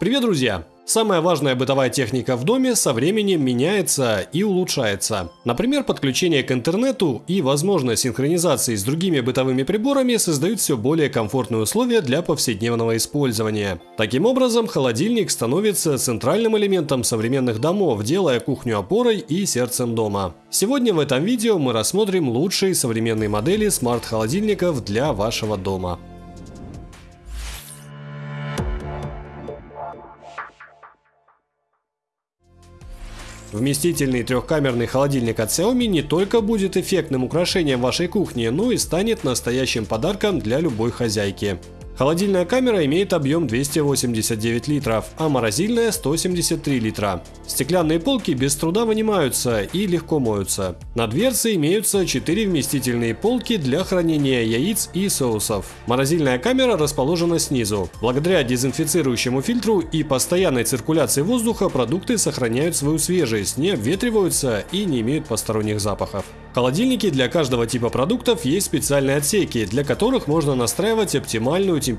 Привет, друзья! Самая важная бытовая техника в доме со временем меняется и улучшается. Например, подключение к интернету и возможность синхронизации с другими бытовыми приборами создают все более комфортные условия для повседневного использования. Таким образом, холодильник становится центральным элементом современных домов, делая кухню опорой и сердцем дома. Сегодня в этом видео мы рассмотрим лучшие современные модели смарт-холодильников для вашего дома. Вместительный трехкамерный холодильник от Xiaomi не только будет эффектным украшением вашей кухни, но и станет настоящим подарком для любой хозяйки. Холодильная камера имеет объем 289 литров, а морозильная 173 литра. Стеклянные полки без труда вынимаются и легко моются. На дверце имеются 4 вместительные полки для хранения яиц и соусов. Морозильная камера расположена снизу. Благодаря дезинфицирующему фильтру и постоянной циркуляции воздуха продукты сохраняют свою свежесть, не обветриваются и не имеют посторонних запахов. В холодильнике для каждого типа продуктов есть специальные отсеки, для которых можно настраивать оптимальную температуру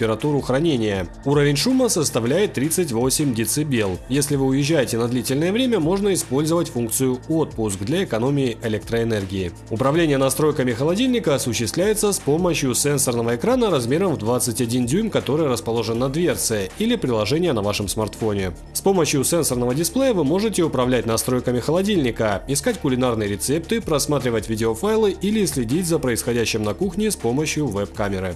хранения. Уровень шума составляет 38 дБ. Если вы уезжаете на длительное время, можно использовать функцию «Отпуск» для экономии электроэнергии. Управление настройками холодильника осуществляется с помощью сенсорного экрана размером в 21 дюйм, который расположен на дверце, или приложения на вашем смартфоне. С помощью сенсорного дисплея вы можете управлять настройками холодильника, искать кулинарные рецепты, просматривать видеофайлы или следить за происходящим на кухне с помощью веб-камеры.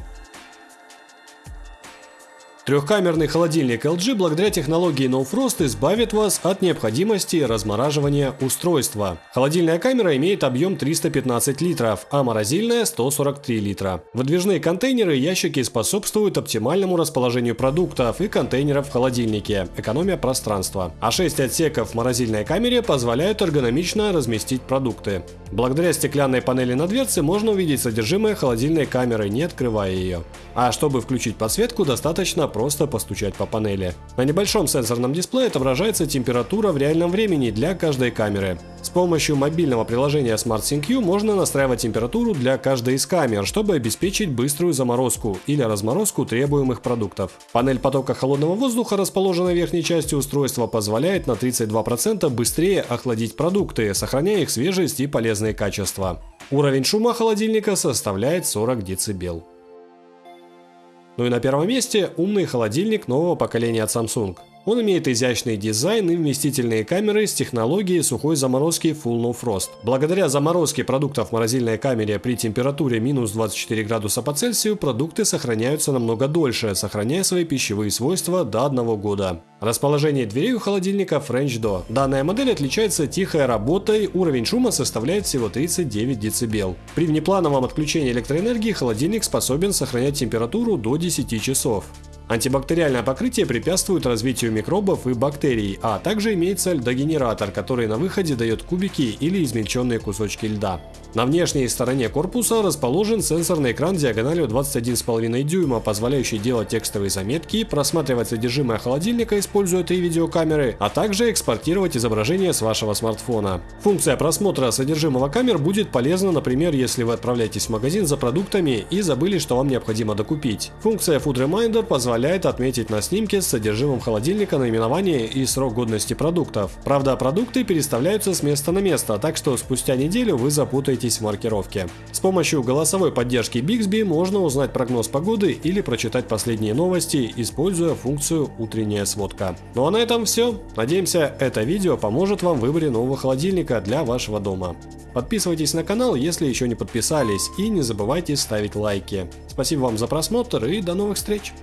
Трехкамерный холодильник LG благодаря технологии No Frost избавит вас от необходимости размораживания устройства. Холодильная камера имеет объем 315 литров, а морозильная 143 литра. Выдвижные контейнеры и ящики способствуют оптимальному расположению продуктов и контейнеров в холодильнике, экономия пространства. А 6 отсеков в морозильной камере позволяют эргономично разместить продукты. Благодаря стеклянной панели на дверце можно увидеть содержимое холодильной камеры, не открывая ее. А чтобы включить подсветку, достаточно просто постучать по панели. На небольшом сенсорном дисплее отображается температура в реальном времени для каждой камеры. С помощью мобильного приложения SmartSync можно настраивать температуру для каждой из камер, чтобы обеспечить быструю заморозку или разморозку требуемых продуктов. Панель потока холодного воздуха, расположенная в верхней части устройства, позволяет на 32% быстрее охладить продукты, сохраняя их свежесть и полезные качества. Уровень шума холодильника составляет 40 дБ. Ну и на первом месте умный холодильник нового поколения от Samsung. Он имеет изящный дизайн и вместительные камеры с технологией сухой заморозки Full No Frost. Благодаря заморозке продуктов в морозильной камере при температуре минус 24 градуса по Цельсию продукты сохраняются намного дольше, сохраняя свои пищевые свойства до 1 года. Расположение дверей у холодильника French Door. Данная модель отличается тихой работой, уровень шума составляет всего 39 дБ. При внеплановом отключении электроэнергии холодильник способен сохранять температуру до 10 часов. Антибактериальное покрытие препятствует развитию микробов и бактерий, а также имеется льдогенератор, который на выходе дает кубики или измельченные кусочки льда. На внешней стороне корпуса расположен сенсорный экран диагональю 21,5 дюйма, позволяющий делать текстовые заметки, просматривать содержимое холодильника, используя три видеокамеры, а также экспортировать изображение с вашего смартфона. Функция просмотра содержимого камер будет полезна, например, если вы отправляетесь в магазин за продуктами и забыли, что вам необходимо докупить. Функция Food Reminder позволяет отметить на снимке с содержимым холодильника наименование и срок годности продуктов. Правда, продукты переставляются с места на место, так что спустя неделю вы запутаетесь в маркировке. С помощью голосовой поддержки Bixby можно узнать прогноз погоды или прочитать последние новости, используя функцию «Утренняя сводка». Ну а на этом все. Надеемся, это видео поможет вам в выборе нового холодильника для вашего дома. Подписывайтесь на канал, если еще не подписались, и не забывайте ставить лайки. Спасибо вам за просмотр и до новых встреч!